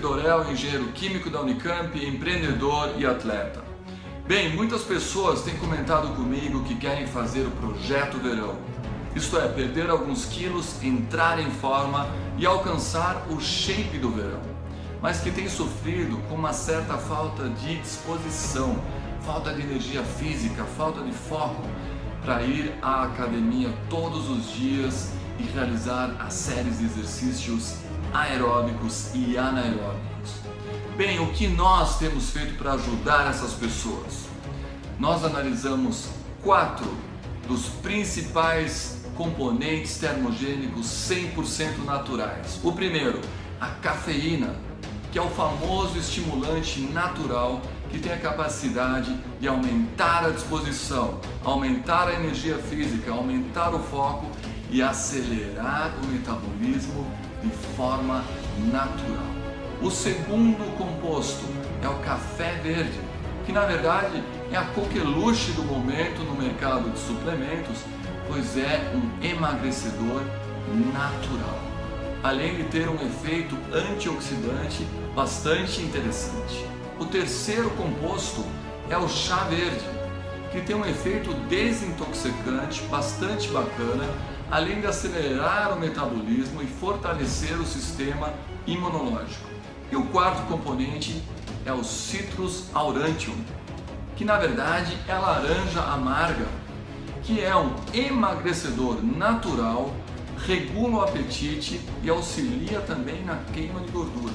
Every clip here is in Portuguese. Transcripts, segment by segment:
Torel, engenheiro químico da Unicamp, empreendedor e atleta. Bem, muitas pessoas têm comentado comigo que querem fazer o projeto verão. Isto é, perder alguns quilos, entrar em forma e alcançar o shape do verão. Mas que têm sofrido com uma certa falta de disposição, falta de energia física, falta de foco para ir à academia todos os dias e realizar as séries de exercícios aeróbicos e anaeróbicos. Bem, o que nós temos feito para ajudar essas pessoas? Nós analisamos quatro dos principais componentes termogênicos 100% naturais. O primeiro, a cafeína, que é o famoso estimulante natural que tem a capacidade de aumentar a disposição, aumentar a energia física, aumentar o foco e acelerar o metabolismo de forma natural. O segundo composto é o café verde, que na verdade é a coqueluche do momento no mercado de suplementos, pois é um emagrecedor natural, além de ter um efeito antioxidante bastante interessante. O terceiro composto é o chá verde, que tem um efeito desintoxicante bastante bacana, além de acelerar o metabolismo e fortalecer o sistema imunológico. E o quarto componente é o Citrus aurantium, que na verdade é laranja amarga, que é um emagrecedor natural, regula o apetite e auxilia também na queima de gordura.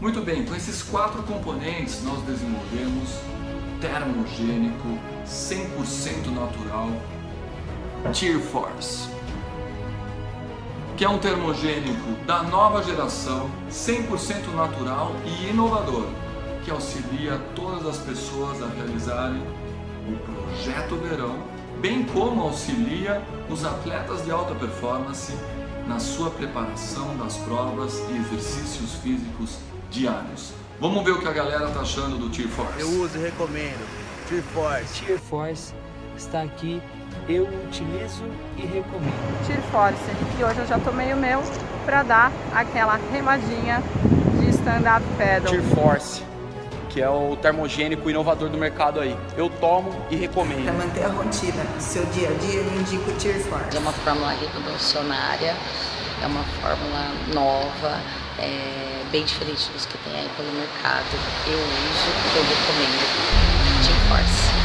Muito bem, com esses quatro componentes nós desenvolvemos termogênico 100% natural Tear Force que é um termogênico da nova geração, 100% natural e inovador, que auxilia todas as pessoas a realizarem o projeto verão, bem como auxilia os atletas de alta performance na sua preparação das provas e exercícios físicos diários. Vamos ver o que a galera tá achando do Tear Force. Eu uso e recomendo. Tear Force. Tear Force está aqui, eu utilizo e recomendo. Tear Force, e hoje eu já tomei o meu para dar aquela remadinha de stand-up paddle. Tear Force, que é o termogênico inovador do mercado aí. Eu tomo e recomendo. Para manter a rotina, seu dia a dia, eu indico o Tear Force. É uma fórmula revolucionária, é uma fórmula nova, é bem diferente dos que tem aí pelo mercado. Eu uso, eu recomendo. Team Force.